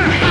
Ha!